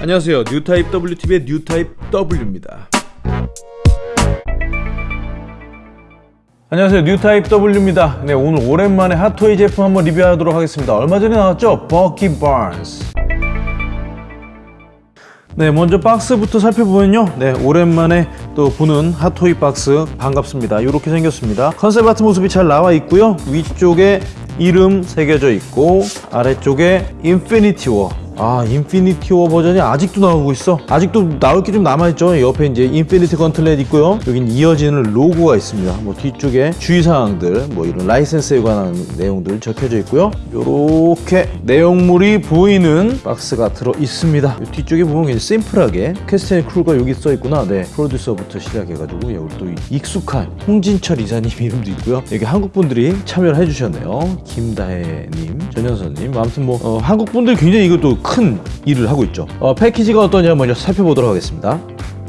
안녕하세요. 뉴타입 WTV의 뉴타입 W입니다. 안녕하세요. 뉴타입 W입니다. 네 오늘 오랜만에 핫토이 제품 한번 리뷰하도록 하겠습니다. 얼마 전에 나왔죠? 버키 바운스 네 먼저 박스부터 살펴보면요. 네 오랜만에 또 보는 핫토이 박스 반갑습니다. 이렇게 생겼습니다. concept art 모습이 잘 나와 있고요. 위쪽에 이름 새겨져 있고 아래쪽에 인피니티 워 아 인피니티 워 버전이 아직도 나오고 있어. 아직도 나올 게 좀 남아있죠. 옆에 이제 인피니티 건틀렛 있고요. 여긴 이어지는 로고가 있습니다. 뭐 뒤쪽에 주의사항들 뭐 이런 라이센스에 관한 내용들 적혀져 있고요. 요렇게 내용물이 보이는 박스가 들어 있습니다. 뒤쪽에 보면 심플하게 cast and crew가 여기 써 있구나. 네 프로듀서부터 시작해가지고 여기 또 익숙한 홍진철 이사님 이름도 있고요. 여기 한국 분들이 참여를 해주셨네요. 김다혜님 전현선님. 아무튼 뭐 어, 한국 분들 굉장히 이것도 큰 일을 하고 있죠. 어, 패키지가 어떠냐 먼저 살펴보도록 하겠습니다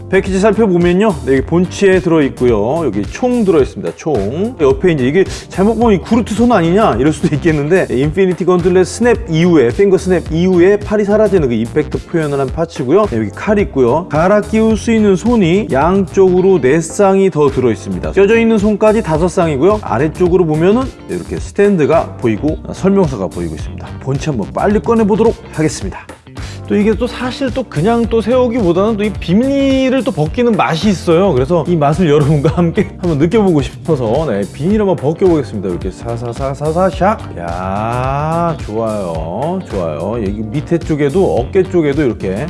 패키지 살펴보면요. 네, 여기 본체 들어있고요. 여기 총 들어있습니다. 총. 옆에 이제 이게 잘못 보면 이 그루트 손 아니냐? 이럴 수도 있겠는데 인피니티 건틀렛 snap 이후에 finger snap 이후에 팔이 사라지는 그 effect 표현을 한 parts고요. 네, 여기 칼 있고요. 갈아 끼울 수 있는 손이 양쪽으로 네 쌍이 더 들어있습니다. 껴져 있는 손까지 다섯 쌍이고요. 아래쪽으로 보면은 네, 이렇게 스탠드가 보이고 설명서가 보이고 있습니다. 본체 한번 빨리 꺼내보도록 하겠습니다 또 이게 또 사실 또 그냥 또 세우기보다는 또 이 비닐을 또 벗기는 맛이 있어요. 그래서 이 맛을 여러분과 함께 한번 느껴보고 싶어서 네, 비닐 한번 벗겨보겠습니다. 이렇게 사사사사사 샥 야 좋아요. 좋아요. 여기 밑에 쪽에도 어깨 쪽에도 이렇게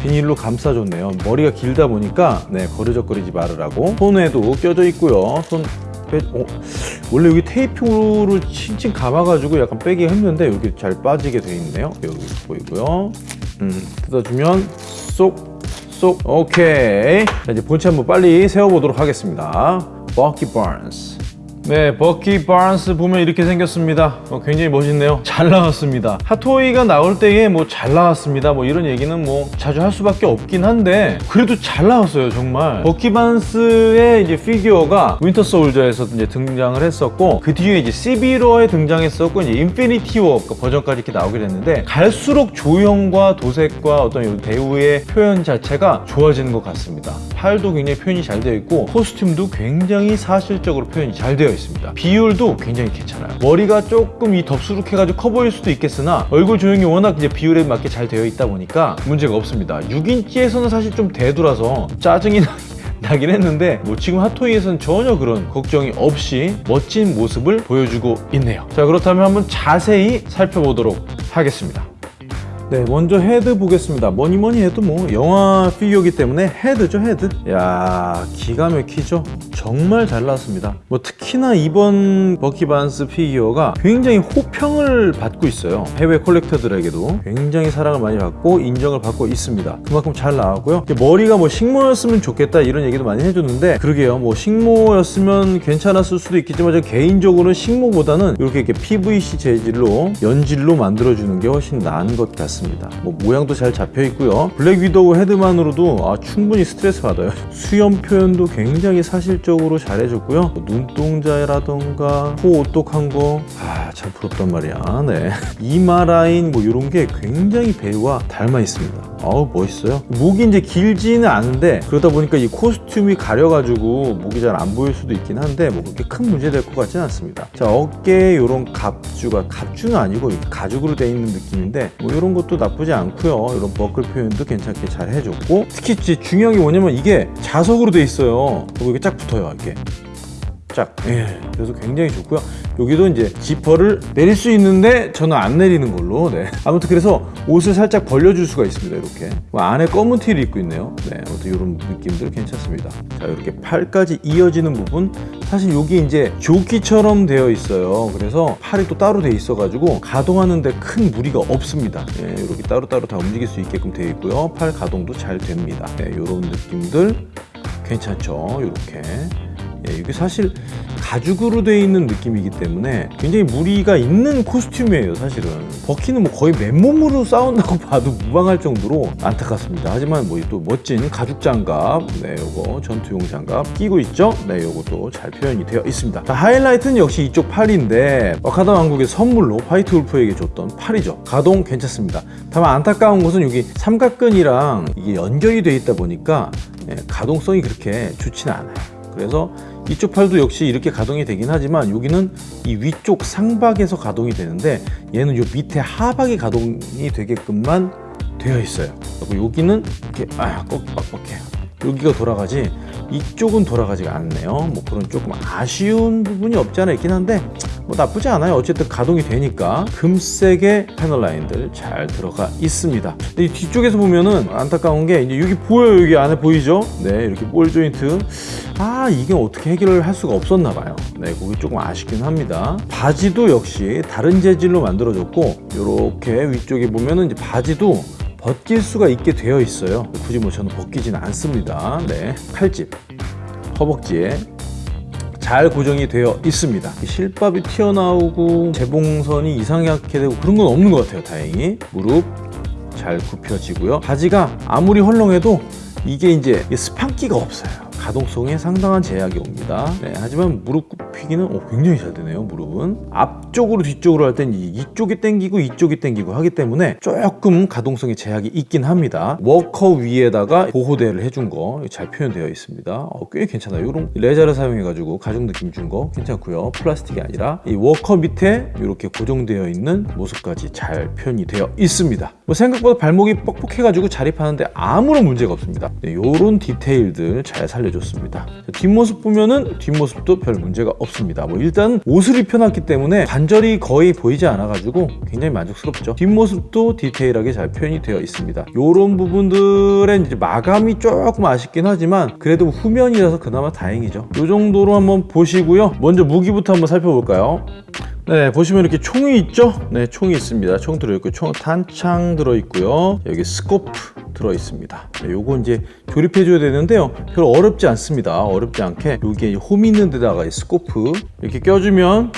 비닐로 감싸줬네요. 머리가 길다 보니까 네 거르적거리지 말으라고. 손에도 껴져 있고요. 손 빼, 어, 원래 여기 테이프를 칭칭 감아가지고 약간 빼기 힘든데 여기 잘 빠지게 돼 있네요. 여기 보이고요 음, 뜯어주면 쏙, 쏙, 오케이. 자, 이제 본체 한번 빨리 세워보도록 하겠습니다. 버키 반스. 네, 버키 반스 보면 이렇게 생겼습니다. 어, 굉장히 멋있네요. 잘 나왔습니다. 핫토이가 나올 때에 뭐 잘 나왔습니다. 뭐 이런 얘기는 뭐 자주 할 수밖에 없긴 한데 그래도 잘 나왔어요, 정말. 버키 반스의 이제 피규어가 윈터 솔저에서 이제 등장을 했었고 그 뒤에 이제 시빌 워에 등장했었고 이제 인피니티 워 버전까지 이렇게 나오게 됐는데 갈수록 조형과 도색과 어떤 배우의 표현 자체가 좋아지는 것 같습니다. 팔도 굉장히 표현이 잘 되어 있고 코스튬도 굉장히 사실적으로 표현이 잘 되어 있습니다. 비율도 굉장히 괜찮아요. 머리가 조금 이 덥수룩해가지고 커 보일 수도 있겠으나 얼굴 조형이 워낙 이제 비율에 맞게 잘 되어 있다 보니까 문제가 없습니다. 6인치에서는 사실 좀 대두라서 짜증이 나. 나긴 했는데 뭐 지금 핫토이에서는 전혀 그런 걱정이 없이 멋진 모습을 보여주고 있네요 자 그렇다면 한번 자세히 살펴보도록 하겠습니다 네 먼저 헤드 보겠습니다. 뭐니 뭐니 해도 뭐 영화 피규어기 때문에 헤드죠 헤드. 야 기가 막히죠? 정말 잘 나왔습니다. 뭐 특히나 이번 버키 반스 피규어가 굉장히 호평을 받고 있어요. 해외 collector들에게도. 굉장히 사랑을 많이 받고 인정을 받고 있습니다. 그만큼 잘 나왔고요. 머리가 뭐 식모였으면 좋겠다 이런 얘기도 많이 해줬는데 그러게요. 뭐 식모였으면 괜찮았을 수도 있겠지만 저 개인적으로는 식모보다는 이렇게, 이렇게 PVC 재질로 연질로 만들어주는 게 훨씬 나은 것 같습니다 같습니다. 뭐 모양도 잘 잡혀 있고요. 블랙 위도우 헤드만으로도 아, 충분히 스트레스 받아요. 수염 표현도 굉장히 사실적으로 잘 해줬고요. 뭐 눈동자라던가 코 오똑한 거 아참 부럽단 말이야. 네. 이마 라인 뭐 이런 게 굉장히 배우와 닮아 있습니다. 아우 멋있어요. 목이 이제 길지는 않은데 그러다 보니까 이 코스튬이 가려가지고 목이 잘 안 보일 수도 있긴 한데 뭐 그렇게 큰 문제 될 것 같지는 않습니다. 자 어깨에 이런 갑주가 갑주는 아니고 가죽으로 되어 있는 느낌인데 뭐 이런 것도 나쁘지 않고요. 이런 버클 표현도 괜찮게 잘 해줬고 특히 중요한 게 뭐냐면 이게 자석으로 돼 있어요. 그리고 이게 쫙 붙어요 이렇게 쫙. 예, 그래서 굉장히 좋고요. 여기도 이제 지퍼를 내릴 수 있는데 저는 안 내리는 걸로. 네. 아무튼 그래서 옷을 살짝 벌려줄 수가 있습니다 이렇게. 뭐 안에 검은 티를 입고 있네요. 네, 아무튼 이런 느낌들 괜찮습니다. 자 이렇게 팔까지 이어지는 부분. 사실 여기 이제 조끼처럼 되어 있어요. 그래서 팔이 또 따로 돼 있어 가지고 가동하는데 큰 무리가 없습니다. 네, 이렇게 따로따로 다 움직일 수 있게끔 되어 있고요. 팔 가동도 잘 됩니다. 네, 이런 느낌들 괜찮죠? 이렇게 예, 이게 사실 가죽으로 되어 있는 느낌이기 때문에 굉장히 무리가 있는 코스튬이에요 사실은 버키는 뭐 거의 맨몸으로 싸운다고 봐도 무방할 정도로 안타깝습니다. 하지만 뭐 또 멋진 가죽 장갑, 네, 요거 전투용 장갑 끼고 있죠? 네, 요것도 잘 표현이 되어 있습니다. 자, 하이라이트는 역시 이쪽 팔인데 와카다 왕국의 선물로 화이트 울프에게 줬던 팔이죠. 가동 괜찮습니다. 다만 안타까운 것은 여기 삼각근이랑 이게 연결이 되어 있다 보니까 예, 가동성이 그렇게 좋지는 않아요. 그래서 이쪽 팔도 역시 이렇게 가동이 되긴 하지만 여기는 이 위쪽 상박에서 가동이 되는데 얘는 요 밑에 하박이 가동이 되게끔만 되어 있어요. 그리고 여기는 이렇게 아, 꼭 빡빡해요. 여기가 돌아가지 이쪽은 돌아가지가 않네요. 뭐 그런 조금 아쉬운 부분이 없지 않아 있긴 한데 뭐 나쁘지 않아요. 어쨌든 가동이 되니까 금색의 패널 라인들 잘 들어가 있습니다. 이 뒤쪽에서 보면은 안타까운 게 이제 여기 보여요. 여기 안에 보이죠? 네, 이렇게 볼 조인트. 아, 이게 어떻게 해결을 할 수가 없었나 봐요. 네, 그게 조금 아쉽긴 합니다. 바지도 역시 다른 재질로 만들어졌고 이렇게 위쪽에 보면은 이제 바지도 벗길 수가 있게 되어 있어요. 굳이 뭐 저는 벗기지는 않습니다. 네, 칼집, 허벅지에 잘 고정이 되어 있습니다. 실밥이 튀어나오고 재봉선이 이상하게 되고 그런 건 없는 것 같아요. 다행히 무릎 잘 굽혀지고요. 바지가 아무리 헐렁해도 이게 이제 스판기가 없어요. 가동성에 상당한 제약이 옵니다. 네, 하지만 무릎 굽히기는 오, 굉장히 잘 되네요. 무릎은 앞쪽으로 뒤쪽으로 할 땐 이쪽이 당기고 이쪽이 당기고 하기 때문에 조금 가동성에 제약이 있긴 합니다. 워커 위에다가 보호대를 해준 거 잘 표현되어 있습니다. 어, 꽤 괜찮아요. 이런 레자를 사용해 가지고 가죽 느낌 준 거 괜찮고요. 플라스틱이 아니라 이 워커 밑에 이렇게 고정되어 있는 모습까지 잘 표현이 되어 있습니다. 뭐 생각보다 발목이 뻑뻑해 가지고 자립하는데 아무런 문제가 없습니다. 네, 이런 디테일들 잘 살려 줬습니다. 자, 뒷모습 보면은 뒷모습도 별 문제가 없습니다. 뭐 일단 옷을 입혀놨기 때문에 관절이 거의 보이지 않아가지고 굉장히 만족스럽죠. 뒷모습도 디테일하게 잘 표현이 되어 있습니다. 이런 부분들은 이제 마감이 조금 아쉽긴 하지만 그래도 후면이라서 그나마 다행이죠. 이 정도로 한번 보시고요. 먼저 무기부터 한번 살펴볼까요? 네 보시면 이렇게 총이 있죠 네 총이 있습니다 총 들어있고 총 탄창 들어있고요 여기 scope 들어있습니다 네, 요거 이제 조립해 줘야 되는데요 별로 어렵지 않습니다 어렵지 않게 여기에 홈 있는 데다가 이 scope 이렇게 껴주면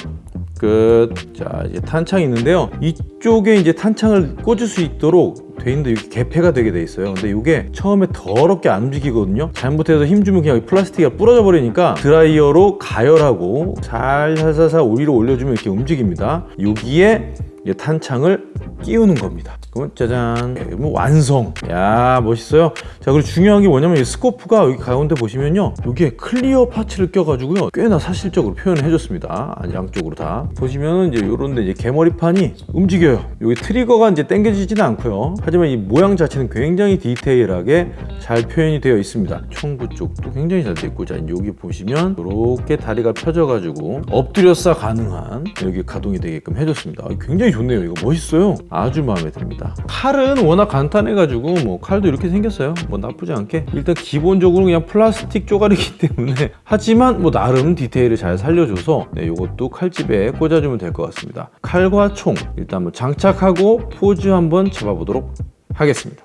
끝. 자, 이제 탄창이 있는데요. 이쪽에 이제 탄창을 꽂을 수 있도록 돼 있는데 이렇게 개폐가 되게 돼 있어요. 근데 이게 처음에 더럽게 안 움직이거든요. 잘못해서 힘 주면 그냥 플라스틱이 부러져 버리니까 드라이어로 가열하고 살살살살 위로 올려주면 이렇게 움직입니다. 여기에 탄창을 끼우는 겁니다. 그러면 짜잔, 그러면 완성. 야 멋있어요. 자 그리고 중요한 게 뭐냐면 이 scope가 여기 가운데 보시면요, 여기에 clear parts를 껴가지고요, 꽤나 사실적으로 표현을 해줬습니다. 양쪽으로 다 보시면은 이제 요런데 이제 개머리판이 움직여요. 여기 trigger가 이제 당겨지지는 않고요. 하지만 이 모양 자체는 굉장히 디테일하게 잘 표현이 되어 있습니다. 총구 쪽도 굉장히 잘 되어 있고, 자 여기 보시면 이렇게 다리가 펴져가지고 엎드려싸 가능한 여기 가동이 되게끔 해줬습니다. 굉장히 좋네요. 이거 멋있어요. 아주 마음에 듭니다. 칼은 워낙 간단해가지고 뭐 칼도 이렇게 생겼어요. 뭐 나쁘지 않게 일단 기본적으로 그냥 플라스틱 쪼가리기 때문에 하지만 뭐 나름 디테일을 잘 살려줘서 네, 이것도 칼집에 꽂아주면 될 것 같습니다. 칼과 총 일단 뭐 장착하고 포즈 한번 잡아보도록 하겠습니다.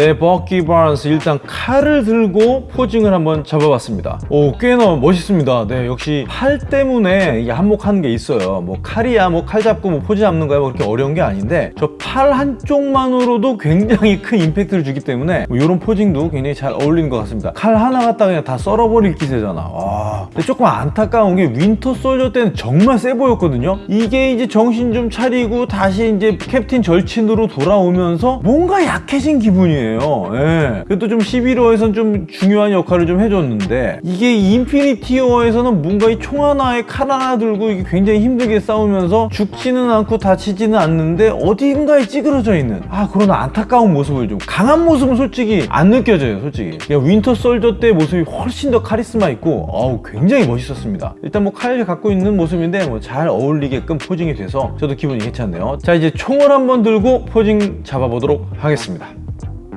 네, 버키 반스 일단 칼을 들고 posing을 한번 잡아봤습니다. 오, 꽤나 멋있습니다. 네, 역시 팔 때문에 이게 한몫하는 게 있어요. 뭐 칼이야, 뭐 칼 잡고 뭐 포즈 잡는 거야, 뭐 그렇게 어려운 게 아닌데 저 팔 한쪽만으로도 굉장히 큰 임팩트를 주기 때문에 뭐 이런 posing도 굉장히 잘 어울리는 것 같습니다. 칼 하나 갖다 그냥 다 썰어버릴 기세잖아. 와. 근데 조금 안타까운 게 윈터 솔저 때는 정말 세 보였거든요. 이게 이제 정신 좀 차리고 다시 이제 캡틴 절친으로 돌아오면서 뭔가 약해진 기분이에요. 예. 그래도 좀 시빌 워에선 좀 중요한 역할을 좀 해줬는데 이게 인피니티 워에서는 뭔가 이 총 하나에 칼 하나 들고 이게 굉장히 힘들게 싸우면서 죽지는 않고 다치지는 않는데 어딘가에 찌그러져 있는 아 그런 안타까운 모습을 좀 강한 모습은 솔직히 안 느껴져요 솔직히. 그냥 윈터 솔저 때 모습이 훨씬 더 카리스마 있고 어우 굉장히 멋있었습니다. 일단 뭐 칼을 갖고 있는 모습인데 뭐 잘 어울리게끔 posing이 돼서 저도 기분이 괜찮네요. 자 이제 총을 한번 들고 posing 잡아보도록 하겠습니다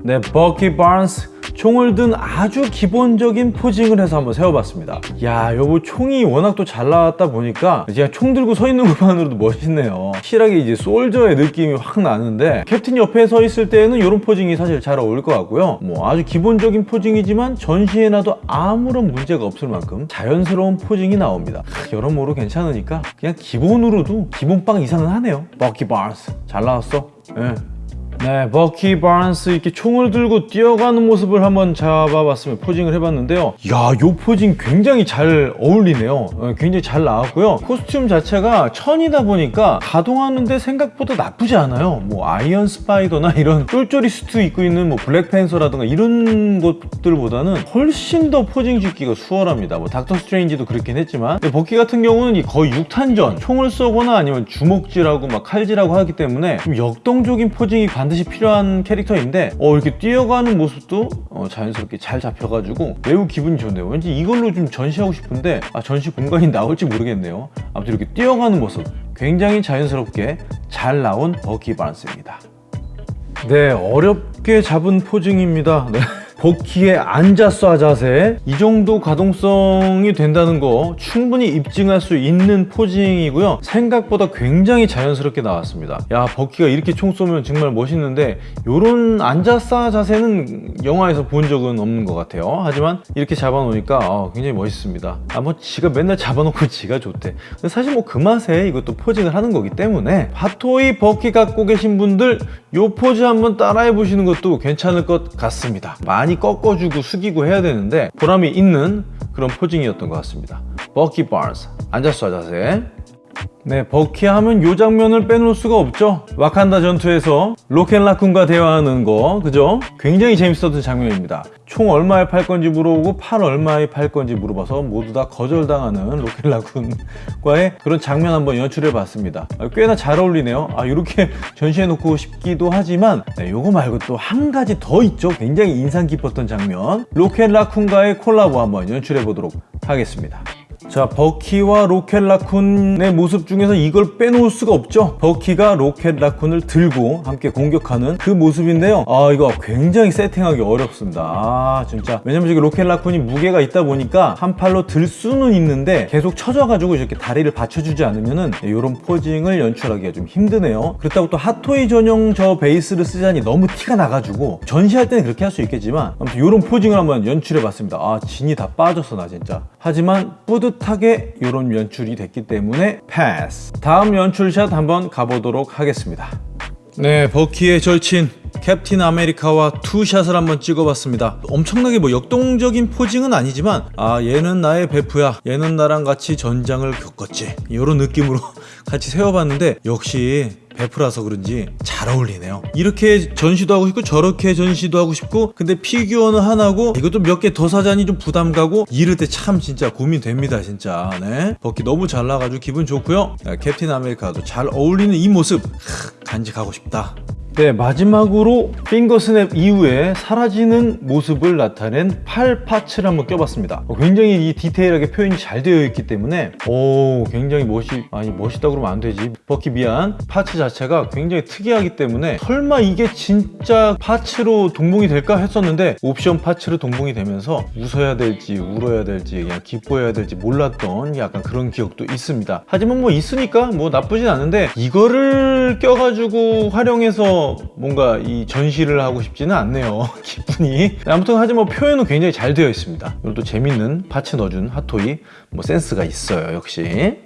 네 버키 반즈 총을 든 아주 기본적인 posing을 해서 한번 세워봤습니다. 야 요거 총이 워낙 또 잘 나왔다 보니까 그냥 총 들고 서 있는 것만으로도 멋있네요. 실하게 이제 솔저의 느낌이 확 나는데 캡틴 옆에 서 있을 때는 이런 posing이 사실 잘 어울릴 것 같고요. 뭐 아주 기본적인 posing이지만 전시에 놔도 아무런 문제가 없을 만큼 자연스러운 posing이 나옵니다. 여러모로 괜찮으니까 그냥 기본으로도 기본빵 이상은 하네요. 버키 반즈 잘 나왔어. 예. 네, 버키 반즈 이렇게 총을 들고 뛰어가는 모습을 한번 잡아봤으면 posing을 해봤는데요. 야, 요 posing 굉장히 잘 어울리네요. 어, 굉장히 잘 나왔고요. 코스튬 자체가 천이다 보니까 가동하는데 생각보다 나쁘지 않아요. 뭐 아이언 스파이더나 이런 쫄쫄이 수트 입고 있는 뭐 블랙팬서라든가 이런 것들보다는 훨씬 더 posing 짓기가 수월합니다. 뭐 닥터 스트레인지도 그렇긴 했지만 버키 같은 경우는 이 거의 육탄전 총을 쏘거나 아니면 주먹질하고 막 칼질하고 하기 때문에 좀 역동적인 posing이 반드시 필요한 캐릭터인데 어 이렇게 뛰어가는 모습도 어, 자연스럽게 잘 잡혀가지고 매우 기분이 좋네요. 왠지 이걸로 좀 전시하고 싶은데 아 전시 공간이 나올지 모르겠네요. 아무튼 이렇게 뛰어가는 모습 굉장히 자연스럽게 잘 나온 버키 반즈입니다. 네 어렵게 잡은 posing입니다. 네. 버키의 앉아 쏴 자세. 이 정도 가동성이 된다는 거 충분히 입증할 수 있는 posing이고요. 생각보다 굉장히 자연스럽게 나왔습니다. 야 버키가 이렇게 총 쏘면 정말 멋있는데 이런 앉아 쏴 자세는 영화에서 본 적은 없는 것 같아요. 하지만 이렇게 잡아놓으니까 어, 굉장히 멋있습니다. 아뭐 지가 맨날 잡아놓고 지가 좋대. 근데 사실 뭐 그 맛에 이것도 posing을 하는 거기 때문에 핫토이 버키 갖고 계신 분들 요 포즈 한번 따라해 보시는 것도 괜찮을 것 같습니다. 많이 꺾어주고 숙이고 해야 되는데 보람이 있는 그런 posing이었던 것 같습니다. 버키 반즈 앉아 쏴 자세 네, 버키 하면 이 장면을 빼놓을 수가 없죠. 와칸다 전투에서 로켓라쿤과 대화하는 거 그죠? 굉장히 재밌었던 장면입니다. 총 얼마에 팔 건지 물어보고 팔 얼마에 팔 건지 물어봐서 모두 다 거절당하는 로켓라쿤과의 그런 장면 한번 연출해 봤습니다. 아, 꽤나 잘 어울리네요. 아 이렇게 전시해 놓고 싶기도 하지만 네, 요거 말고 또 한 가지 더 있죠. 굉장히 인상 깊었던 장면. 로켓라쿤과의 콜라보 한번 연출해 보도록 하겠습니다 자 버키와 로켓 라쿤의 모습 중에서 이걸 빼놓을 수가 없죠. 버키가 로켓 라쿤을 들고 함께 공격하는 그 모습인데요. 아 이거 굉장히 세팅하기 어렵습니다. 아 진짜. 왜냐면 저기 로켓 라쿤이 무게가 있다 보니까 한 팔로 들 수는 있는데 계속 쳐져 가지고 이렇게 다리를 받쳐주지 않으면은 이런 posing을 연출하기가 좀 힘드네요. 그렇다고 또 핫토이 전용 저 베이스를 쓰자니 너무 티가 나가지고 전시할 때는 그렇게 할 수 있겠지만 아무튼 이런 posing을 한번 연출해 봤습니다. 아 진이 다 빠졌어 나 진짜. 하지만 뿌듯 하게 이런 연출이 됐기 때문에 패스 다음 연출샷 한번 가보도록 하겠습니다. 네 버키의 절친 캡틴 아메리카와 two shot을 한번 찍어봤습니다. 엄청나게 뭐 역동적인 posing은 아니지만 아 얘는 나의 베프야. 얘는 나랑 같이 전장을 겪었지. 이런 느낌으로 같이 세워봤는데 역시 베프라서 그런지 잘 어울리네요. 이렇게 전시도 하고 싶고 저렇게 전시도 하고 싶고 근데 피규어는 하나고 이것도 몇 개 더 사자니 좀 부담 가고 이럴 때 참 진짜 고민됩니다 진짜. 네. 버키 너무 잘 나가지고 기분 좋고요. 네, 캡틴 아메리카도 잘 어울리는 이 모습. 하, 간직하고 싶다 네 마지막으로 finger snap 이후에 사라지는 모습을 나타낸 팔 parts를 한번 껴봤습니다. 어, 굉장히 이 디테일하게 표현이 잘 되어 있기 때문에 오 굉장히 멋이 아니 멋있다 그러면 안 되지. 버키 미안. parts 자체가 굉장히 특이하기 때문에 설마 이게 진짜 parts로 동봉이 될까 했었는데 옵션 parts로 동봉이 되면서 웃어야 될지 울어야 될지 그냥 기뻐해야 될지 몰랐던 약간 그런 기억도 있습니다. 하지만 뭐 있으니까 뭐 나쁘진 않은데 이거를 껴가지고 활용해서 뭔가 이 전시를 하고 싶지는 않네요. 기분이. 아무튼 하지만 뭐 표현은 굉장히 잘 되어 있습니다. 이것도 재밌는 parts 넣어준 핫토이 뭐 센스가 있어요 역시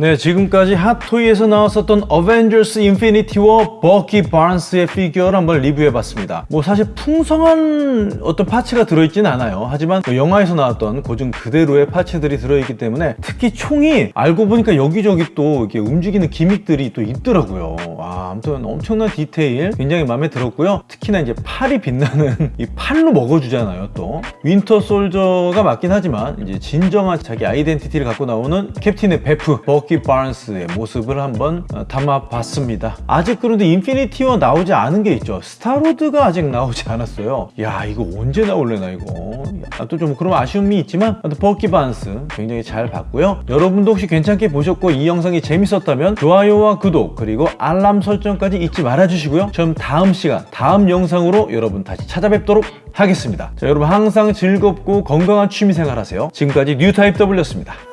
네 지금까지 핫토이에서 나왔었던 어벤져스 인피니티 워 버키 반즈의 피규어를 한번 리뷰해봤습니다. 뭐 사실 풍성한 어떤 parts가 들어있지는 않아요. 하지만 뭐 영화에서 나왔던 고증 그대로의 parts들이 들어있기 때문에 특히 총이 알고 보니까 여기저기 또 이렇게 움직이는 gimmick들이 또 있더라고요. 와 아무튼 엄청난 디테일 굉장히 마음에 들었고요. 특히나 이제 팔이 빛나는 이 팔로 먹어주잖아요 또. 윈터 솔저가 맞긴 하지만 이제 진정한 자기 아이덴티티를 갖고 나오는 캡틴의 베프 버키 버키 바른스의 모습을 한번 어, 담아봤습니다. 아직 그런데 인피니티 워 나오지 않은 게 있죠. 스타로드가 아직 나오지 않았어요. 야 이거 언제 나올래나 이거. 아, 또좀 그런 아쉬움이 있지만 버키 바른스 굉장히 잘 봤고요. 여러분도 혹시 괜찮게 보셨고 이 영상이 재밌었다면 좋아요와 구독 그리고 알람 설정까지 잊지 말아주시고요. 저는 다음 시간 다음 영상으로 여러분 다시 찾아뵙도록 하겠습니다. 자, 여러분 항상 즐겁고 건강한 취미생활 하세요. 지금까지 뉴타입 W였습니다.